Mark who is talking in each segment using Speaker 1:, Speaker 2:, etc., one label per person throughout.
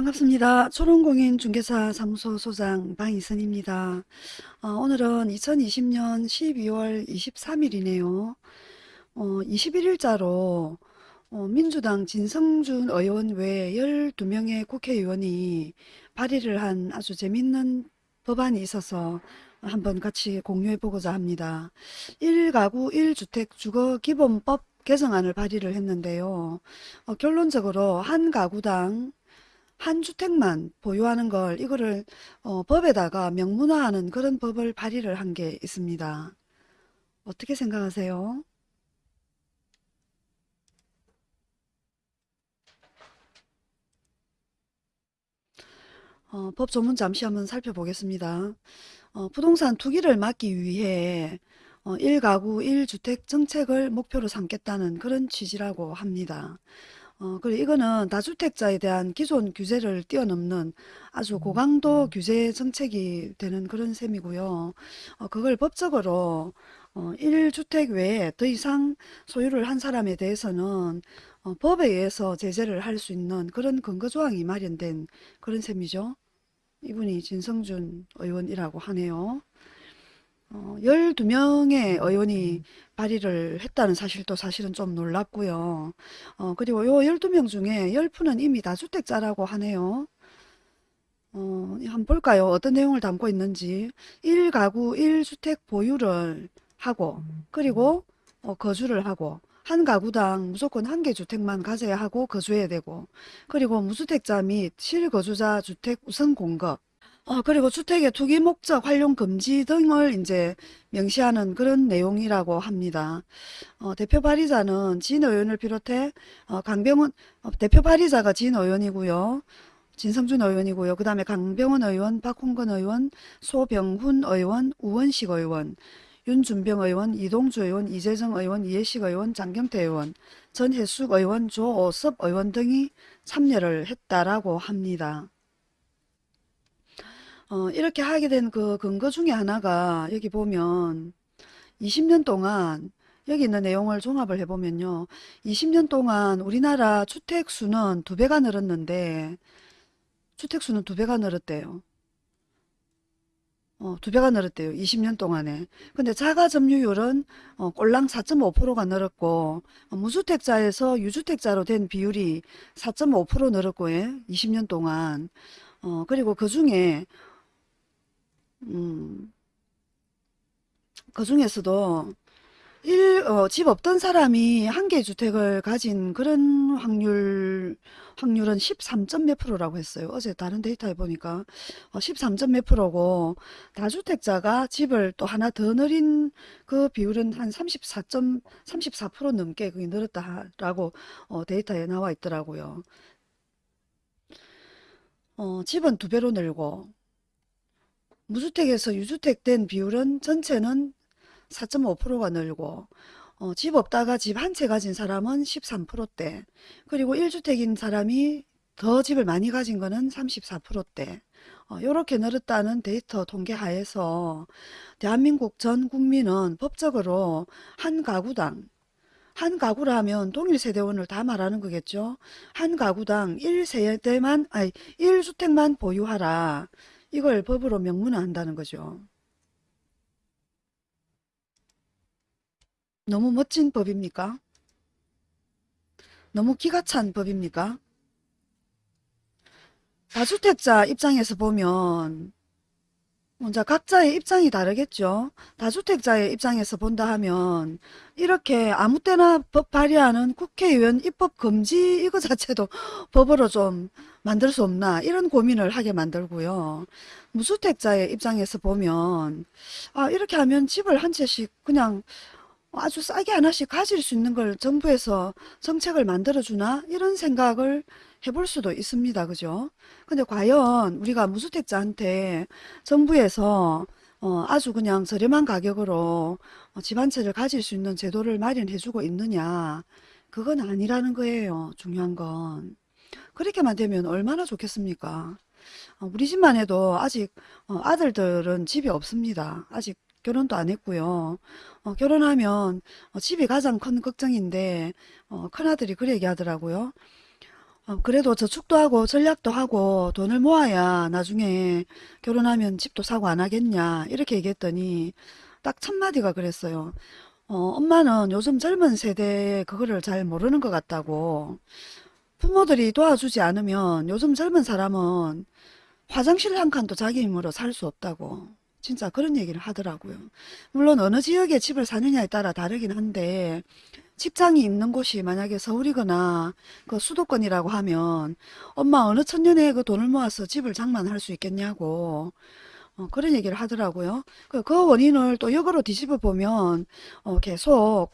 Speaker 1: 반갑습니다. 초롱공인중개사 사무소 소장 방희선입니다. 어, 오늘은 2020년 12월 23일이네요. 어, 21일자로 어, 민주당 진성준 의원 외 12명의 국회의원이 발의를 한 아주 재밌는 법안이 있어서 한번 같이 공유해 보고자 합니다. 1가구 1주택 주거기본법 개정안을 발의를 했는데요. 어, 결론적으로 한 가구당 한 주택만 보유하는 걸 이거를 어, 법에다가 명문화하는 그런 법을 발의를 한 게 있습니다. 어떻게 생각하세요? 어, 법 조문 잠시 한번 살펴보겠습니다. 어, 부동산 투기를 막기 위해 어, 1가구 1주택 정책을 목표로 삼겠다는 그런 취지라고 합니다. 어, 그리고 이거는 다주택자에 대한 기존 규제를 뛰어넘는 아주 고강도 규제 정책이 되는 그런 셈이고요. 어, 그걸 법적으로 어, 1주택 외에 더 이상 소유를 한 사람에 대해서는 어, 법에 의해서 제재를 할 수 있는 그런 근거조항이 마련된 그런 셈이죠. 이분이 진성준 의원이라고 하네요. 어, 12명의 의원이 발의를 했다는 사실도 사실은 좀 놀랍고요. 어, 그리고 요 12명 중에 10분은 이미 다주택자라고 하네요. 어, 한번 볼까요? 어떤 내용을 담고 있는지. 1가구 1주택 보유를 하고, 그리고 어, 거주를 하고, 한 가구당 무조건 한 개 주택만 가져야 하고 거주해야 되고, 그리고 무주택자 및 실거주자 주택 우선 공급, 어, 그리고 주택의 투기 목적 활용 금지 등을 이제 명시하는 그런 내용이라고 합니다. 어, 대표 발의자는 진 의원을 비롯해 어, 강병원 어, 대표 발의자가 진 의원이고요. 진성준 의원이고요. 그 다음에 강병원 의원, 박홍건 의원, 소병훈 의원, 우원식 의원, 윤준병 의원, 이동주 의원, 이재정 의원, 이해식 의원, 장경태 의원, 전혜숙 의원, 조오섭 의원 등이 참여를 했다라고 합니다. 어, 이렇게 하게 된 그 근거 중에 하나가 여기 보면 20년 동안 여기 있는 내용을 종합을 해보면요. 20년 동안 우리나라 주택수는 두 배가 늘었는데 주택수는 두 배가 늘었대요. 어, 두 배가 늘었대요. 20년 동안에. 근데 자가 점유율은 어, 꼴랑 4.5%가 늘었고 어, 무주택자에서 유주택자로 된 비율이 4.5% 늘었고 예? 20년 동안. 어, 그리고 그 중에 음, 그 중에서도 일, 어, 집 없던 사람이 한 개 주택을 가진 그런 확률, 확률은 13점 몇 프로라고 했어요. 어제 다른 데이터에 보니까 어, 13점 몇 프로고 다주택자가 집을 또 하나 더 늘린 그 비율은 한 34점, 34% 넘게 그게 늘었다라고 어, 데이터에 나와 있더라고요. 어, 집은 두 배로 늘고 무주택에서 유주택 된 비율은 전체는 4.5%가 늘고 어, 집 없다가 집 한 채 가진 사람은 13%대 그리고 1주택인 사람이 더 집을 많이 가진 거는 34%대 이렇게 어, 늘었다는 데이터 통계 하에서 대한민국 전 국민은 법적으로 한 가구당 한 가구라 하면 동일 세대원을 다 말하는 거겠죠. 한 가구당 1세대만 아니 1주택만 보유하라. 이걸 법으로 명문화한다는 거죠. 너무 멋진 법입니까? 너무 기가 찬 법입니까? 다주택자 입장에서 보면 먼저 각자의 입장이 다르겠죠. 다주택자의 입장에서 본다 하면 이렇게 아무 때나 법 발의하는 국회의원 입법 금지 이거 자체도 법으로 좀 만들 수 없나 이런 고민을 하게 만들고요. 무주택자의 입장에서 보면 아 이렇게 하면 집을 한 채씩 그냥 아주 싸게 하나씩 가질 수 있는 걸 정부에서 정책을 만들어주나 이런 생각을 해볼 수도 있습니다. 그죠? 근데 과연 우리가 무주택자한테 정부에서 어, 아주 그냥 저렴한 가격으로 어, 집한 채를 가질 수 있는 제도를 마련해주고 있느냐 그건 아니라는 거예요. 중요한 건. 그렇게만 되면 얼마나 좋겠습니까? 어, 우리 집만 해도 아직 어, 아들들은 집이 없습니다. 아직 결혼도 안 했고요. 어, 결혼하면 어, 집이 가장 큰 걱정인데 어, 큰아들이 그 얘기하더라고요. 어, 그래도 저축도 하고 전략도 하고 돈을 모아야 나중에 결혼하면 집도 사고 안 하겠냐 이렇게 얘기했더니 딱 첫마디가 그랬어요. 어, 엄마는 요즘 젊은 세대에 그거를 잘 모르는 것 같다고 부모들이 도와주지 않으면 요즘 젊은 사람은 화장실 한 칸도 자기 힘으로 살 수 없다고 진짜 그런 얘기를 하더라고요. 물론 어느 지역에 집을 사느냐에 따라 다르긴 한데 직장이 있는 곳이 만약에 서울이거나 그 수도권이라고 하면 엄마 어느 천년에 그 돈을 모아서 집을 장만할 수 있겠냐고 어, 그런 얘기를 하더라고요. 그, 그 원인을 또 역으로 뒤집어 보면 어, 계속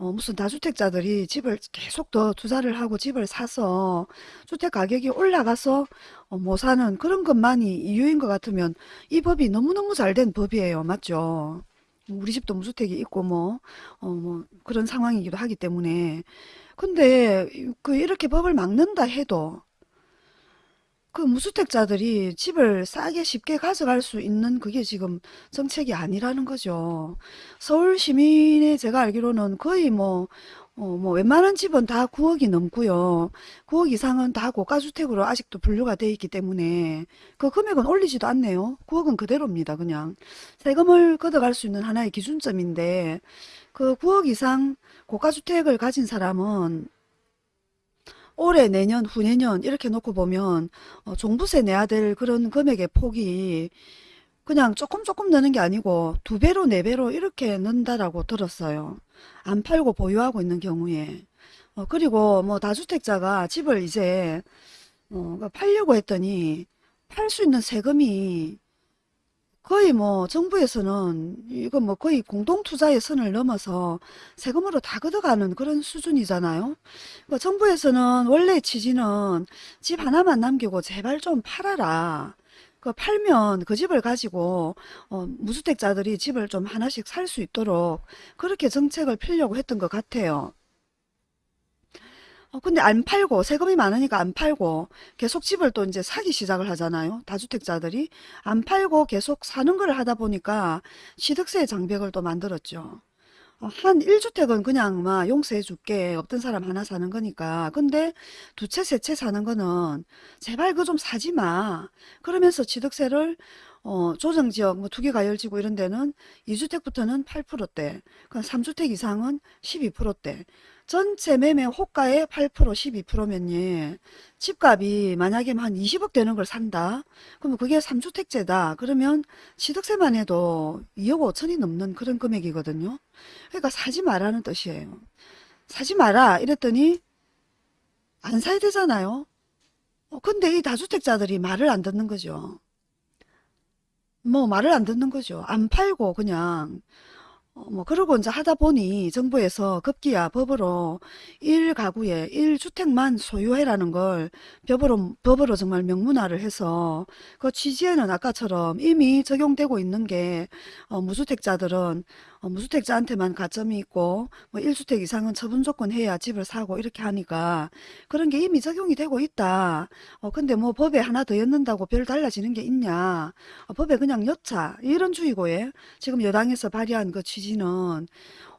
Speaker 1: 어, 무슨 다주택자들이 집을 계속 더 투자를 하고 집을 사서 주택 가격이 올라가서 어, 못 사는 그런 것만이 이유인 것 같으면 이 법이 너무너무 잘 된 법이에요. 맞죠? 우리 집도 무주택이 있고 뭐, 어, 뭐 그런 상황이기도 하기 때문에 근데 그 이렇게 법을 막는다 해도 그 무주택자들이 집을 싸게 쉽게 가져갈 수 있는 그게 지금 정책이 아니라는 거죠. 서울 시민의 제가 알기로는 거의 뭐, 어, 뭐 웬만한 집은 다 9억이 넘고요. 9억 이상은 다 고가주택으로 아직도 분류가 돼 있기 때문에 그 금액은 올리지도 않네요. 9억은 그대로입니다. 그냥 세금을 걷어갈 수 있는 하나의 기준점인데 그 9억 이상 고가주택을 가진 사람은 올해, 내년, 후내년 이렇게 놓고 보면 어, 종부세 내야 될 그런 금액의 폭이 그냥 조금 조금 느는 게 아니고 두 배로 네 배로 이렇게 는다라고 들었어요. 안 팔고 보유하고 있는 경우에. 어, 그리고 뭐 다주택자가 집을 이제 어, 그 팔려고 했더니 팔 수 있는 세금이 거의 뭐 정부에서는 이거 뭐 거의 공동투자의 선을 넘어서 세금으로 다 걷어가는 그런 수준이잖아요. 그 정부에서는 원래 취지는 집 하나만 남기고 제발 좀 팔아라. 그 팔면 그 집을 가지고 어, 무주택자들이 집을 좀 하나씩 살 수 있도록 그렇게 정책을 펴려고 했던 것 같아요. 어, 근데 안 팔고 세금이 많으니까 안 팔고 계속 집을 또 이제 사기 시작을 하잖아요. 다주택자들이 안 팔고 계속 사는 걸 하다 보니까 취득세 장벽을 또 만들었죠. 어, 한 1주택은 그냥 막 용서해 줄게. 없던 사람 하나 사는 거니까. 근데 두 채, 세 채 사는 거는 제발 그거 좀 사지 마. 그러면서 취득세를 어, 조정지역, 뭐두개 가열지구 이런 데는 2주택부터는 8%대, 그 3주택 이상은 12%대. 전체 매매 호가의 8% 12%면요. 집값이 만약에 한 20억 되는 걸 산다. 그러면 그게 3주택제다. 그러면 취득세만 해도 2억 5천이 넘는 그런 금액이거든요. 그러니까 사지 말라는 뜻이에요. 사지 마라 이랬더니 안 사야 되잖아요. 어, 근데 이 다주택자들이 말을 안 듣는 거죠. 뭐 말을 안 듣는 거죠. 안 팔고 그냥 어, 뭐 그러고 이제 하다 보니 정부에서 급기야 법으로 1가구에 1주택만 소유해라는 걸 법으로, 법으로 정말 명문화를 해서 그 취지에는 아까처럼 이미 적용되고 있는 게 어, 무주택자들은 어, 무주택자한테만 가점이 있고 뭐 1주택 이상은 처분 조건 해야 집을 사고 이렇게 하니까 그런 게 이미 적용이 되고 있다. 어, 근데 뭐 법에 하나 더 였는다고 별 달라지는 게 있냐. 어, 법에 그냥 였자. 이런 주의고에 지금 여당에서 발의한 그 취지는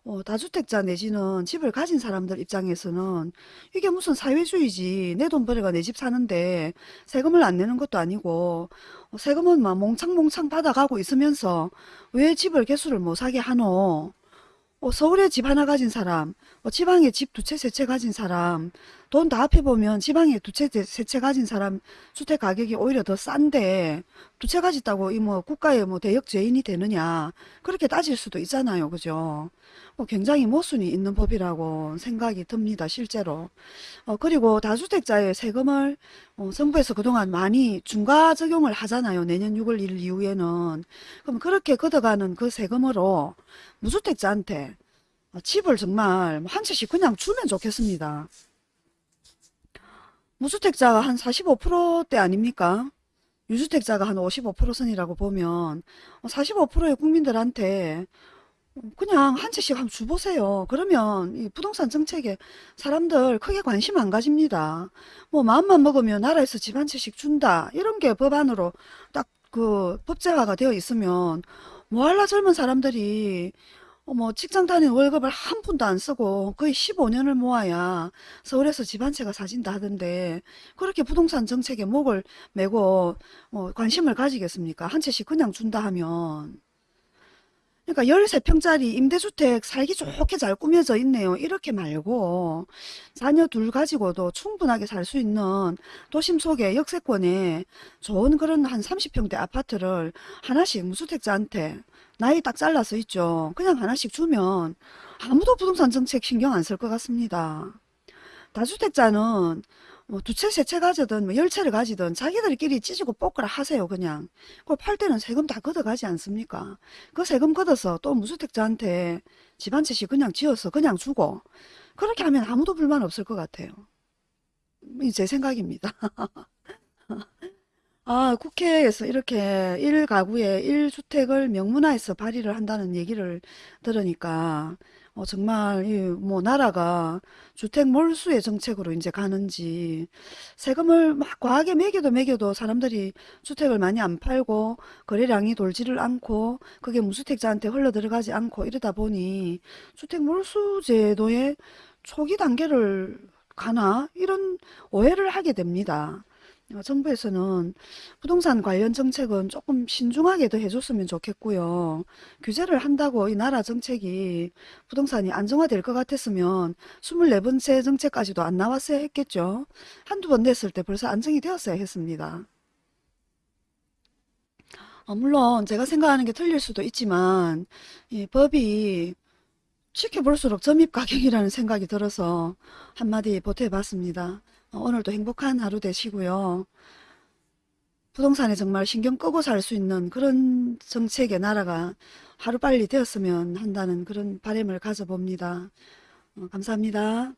Speaker 1: 어, 다주택자 내지는 집을 가진 사람들 입장에서는 이게 무슨 사회주의지 내 돈 벌어가 내 집 사는데 세금을 안 내는 것도 아니고 어, 세금은 막 몽창몽창 받아가고 있으면서 왜 집을 개수를 못 사게 하노? 어, 서울에 집 하나 가진 사람, 어, 지방에 집 두 채, 세 채 가진 사람, 돈 다 합해보면 지방에 두 채, 세 채 가진 사람 주택 가격이 오히려 더 싼데 두 채 가졌다고 이 뭐 국가의 뭐 대역 죄인이 되느냐 그렇게 따질 수도 있잖아요. 그죠? 뭐 굉장히 모순이 있는 법이라고 생각이 듭니다. 실제로. 어, 그리고 다주택자의 세금을 어, 정부에서 그동안 많이 중과 적용을 하잖아요. 내년 6월 1일 이후에는. 그럼 그렇게 걷어가는 그 세금으로 무주택자한테 어, 집을 정말 한 채씩 그냥 주면 좋겠습니다. 무주택자가 한 45%대 아닙니까? 유주택자가 한 55% 선이라고 보면 45%의 국민들한테 그냥 한 채씩 한번 줘보세요. 그러면 이 부동산 정책에 사람들 크게 관심 안 가집니다. 뭐 마음만 먹으면 나라에서 집 한 채씩 준다. 이런 게 법안으로 딱 그 법제화가 되어 있으면 뭐할라 젊은 사람들이 어, 뭐 직장 다니는 월급을 한 푼도 안 쓰고 거의 15년을 모아야 서울에서 집 한 채가 사진다 하던데 그렇게 부동산 정책에 목을 메고 뭐 관심을 가지겠습니까? 한 채씩 그냥 준다 하면 그러니까 13평짜리 임대주택 살기 좋게 잘 꾸며져 있네요. 이렇게 말고 자녀 둘 가지고도 충분하게 살 수 있는 도심 속의 역세권에 좋은 그런 한 30평대 아파트를 하나씩 무주택자한테 나이 딱 잘라서 있죠. 그냥 하나씩 주면 아무도 부동산 정책 신경 안 쓸 것 같습니다. 다주택자는 뭐 두 채, 세 채 가지든 뭐 열 채를 가지든 자기들끼리 찢고 볶으라 하세요, 그냥. 그걸 팔 때는 세금 다 걷어가지 않습니까? 그 세금 걷어서 또 무주택자한테 집 한 채씩 그냥 지어서 그냥 주고 그렇게 하면 아무도 불만 없을 것 같아요. 이제 생각입니다. 아, 국회에서 이렇게 1가구에 1주택을 명문화해서 발의를 한다는 얘기를 들으니까 어, 정말 이뭐 나라가 주택 몰수의 정책으로 이제 가는지 세금을 막 과하게 매겨도 매겨도 사람들이 주택을 많이 안 팔고 거래량이 돌지를 않고 그게 무주택자한테 흘러 들어가지 않고 이러다 보니 주택 몰수 제도의 초기 단계를 가나 이런 오해를 하게 됩니다. 어, 정부에서는 부동산 관련 정책은 조금 신중하게 더 해줬으면 좋겠고요. 규제를 한다고 이 나라 정책이 부동산이 안정화될 것 같았으면 24번째 정책까지도 안 나왔어야 했겠죠. 한두 번 냈을 때 벌써 안정이 되었어야 했습니다. 어, 물론 제가 생각하는 게 틀릴 수도 있지만 이 법이 지켜볼수록 점입 가격이라는 생각이 들어서 한마디 보태봤습니다. 어, 오늘도 행복한 하루 되시고요. 부동산에 정말 신경 끄고 살 수 있는 그런 정책의 나라가 하루빨리 되었으면 한다는 그런 바람을 가져봅니다. 어, 감사합니다.